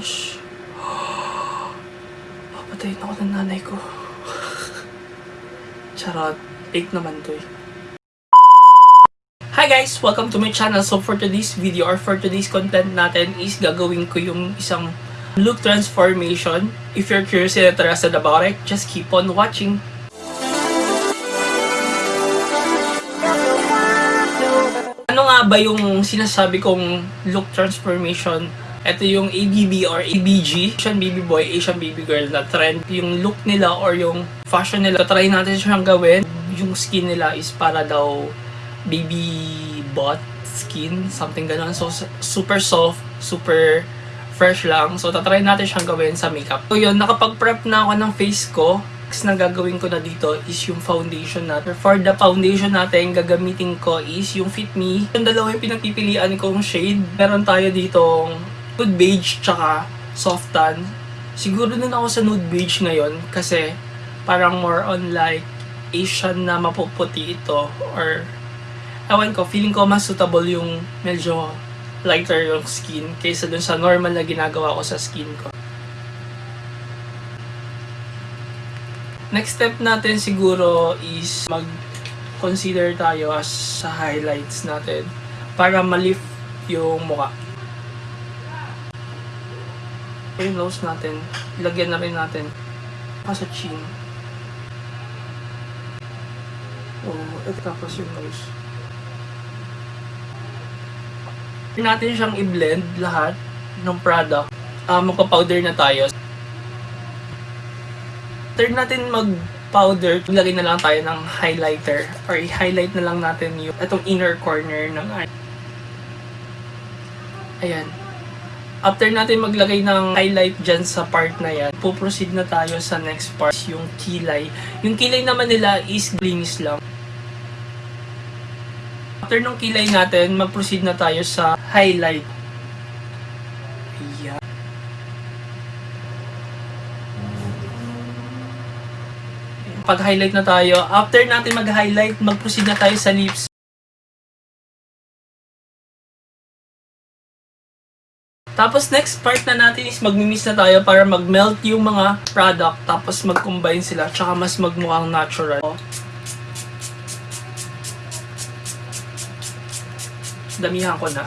gosh. Papatayin ako ng nanay ko. Charot. Fake naman to eh. Hi guys! Welcome to my channel. So for today's video or for today's content natin is gagawin ko yung isang look transformation. If you're curious and interested about it, just keep on watching. Ano nga ba yung sinasabi kong look transformation? Ito yung ABB or ABG, Asian baby boy, Asian baby girl na trend. Yung look nila or yung fashion nila, try natin siyang gawin. Yung skin nila is para daw baby butt skin, something ganun. So, super soft, super fresh lang. So, tatry natin siyang gawin sa makeup. So, yun, nakapag-prep na ako ng face ko. Next na gagawin ko na dito is yung foundation natin. For the foundation natin, gagamitin ko is yung Fit Me. Yung dalawa yung pinagpipilian kong shade. Meron tayo ditong nude beige tsaka soft tan. Siguro din ako sa nude beige ngayon kasi parang more on like Asian na mapuputi ito or ewan ko, feeling ko mas suitable yung medyo lighter yung skin kaysa dun sa normal na ginagawa ko sa skin ko. Next step natin siguro is mag-consider tayo as sa highlights natin para ma-lift yung mukha. Yung nose natin, ilagyan na rin natin sa chin. Oh, ito tapos yung nose. Try natin siyang i-blend lahat ng product. Ah, magpa-powder na tayo. After natin mag-powder, lagay na lang tayo ng highlighter or i-highlight na lang natin yung itong inner corner ng eye. Ayan. After natin maglagay ng highlight dyan sa part na yan, puproceed na tayo sa next part, yung kilay. Yung kilay naman nila is glinis lang. After nung kilay natin, mag-proceed na tayo sa highlight. Ayan. Pag-highlight na tayo, after natin mag-highlight, mag-proceed na tayo sa lips. Tapos next part na natin is magmi-mix na tayo para mag-melt yung mga product tapos mag-combine sila tsaka mas magmukhang natural. Damihan ko na.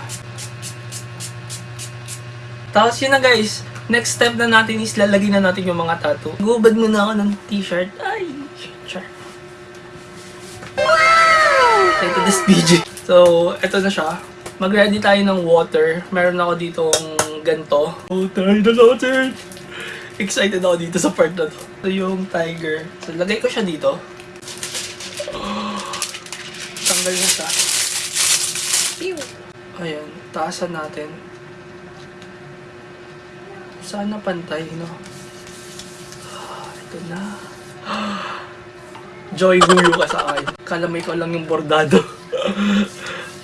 Tapos yun na guys, next step na natin is lalagay na natin yung mga tattoo. Gubad muna ako ng t-shirt. Ay, char. Wow! Ito this PG. So, ito na siya. Mag-ready tayo ng water. Meron ako ditong ganto. Oh, tayo na natin! Excited ako dito sa part na to. Ito yung tiger. So, lagay ko siya dito. Tanggal na siya. Ayan, taasan natin. Sana pantay, no? Ito na. Joy guyo ka sa akin. Kala mo ikaw lang yung bordado.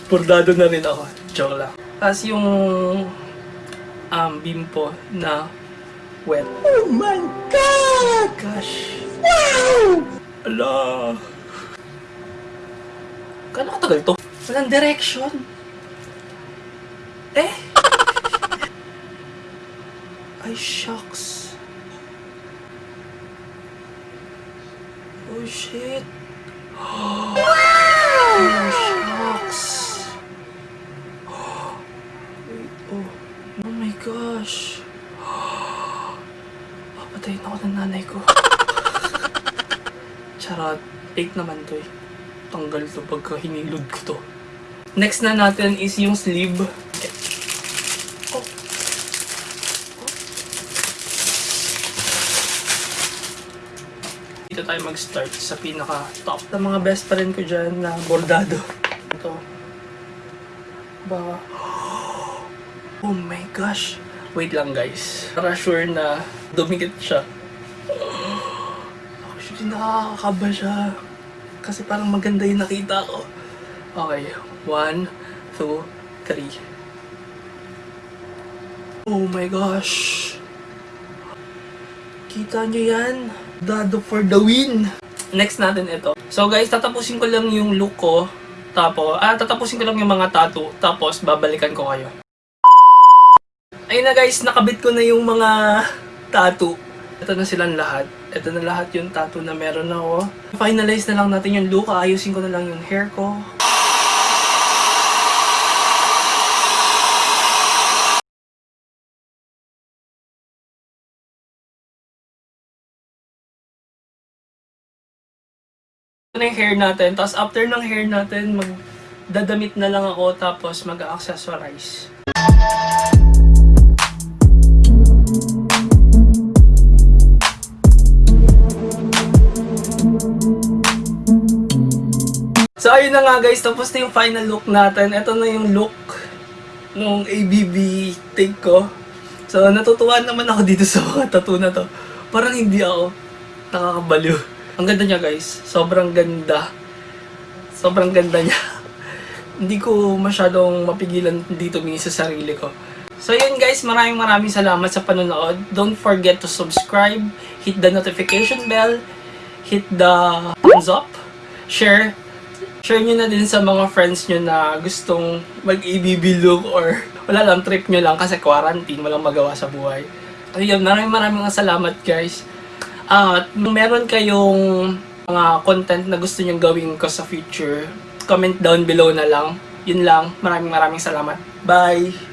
bordado na rin ako. Joke lang. Tapos yung um, bimpo na wet. Oh my God! Gosh. Wow! Ala! Kala katagal to? Walang direction. Eh? Ay, shucks. Oh, shit. ng nanay ko. Charot. Fake naman to eh. Tanggal to pagka hinilod ko to. Next na natin is yung sleeve. Okay. Oh. Dito tayo mag-start sa pinaka-top na mga best friend ko dyan na bordado. Ito. Ba? Oh my gosh. Wait lang guys. Para sure na dumikit siya. Actually, nakakakaba siya. Kasi parang maganda yung nakita ko. Okay. One, two, three. Oh my gosh. Kita nyo yan? Dado for the win! Next natin ito. So guys, tatapusin ko lang yung look ko. Tapos, ah, tatapusin ko lang yung mga tattoo. Tapos, babalikan ko kayo. Ayun na guys, nakabit ko na yung mga tattoo. Ito na silang lahat. Ito na lahat yung tattoo na meron ako. Finalize na lang natin yung look. Ayusin ko na lang yung hair ko. Ito yung hair natin. Tapos after ng hair natin, magdadamit na lang ako tapos mag-accessorize. So ayun na nga guys, tapos na yung final look natin. Ito na yung look nung ABB take ko. So natutuwa naman ako dito sa mga tattoo na to. Parang hindi ako nakakabaliw. Ang ganda niya guys, sobrang ganda. Sobrang ganda niya. hindi ko masyadong mapigilan dito mingi sa sarili ko. So yun guys, maraming maraming salamat sa panonood. Don't forget to subscribe, hit the notification bell, hit the thumbs up, share, share nyo na din sa mga friends nyo na gustong mag-ABB look or wala lang, trip nyo lang kasi quarantine, walang magawa sa buhay. Ayun, maraming maraming salamat guys. At kung meron kayong mga content na gusto nyong gawin ko sa future, comment down below na lang. Yun lang. Maraming maraming salamat. Bye!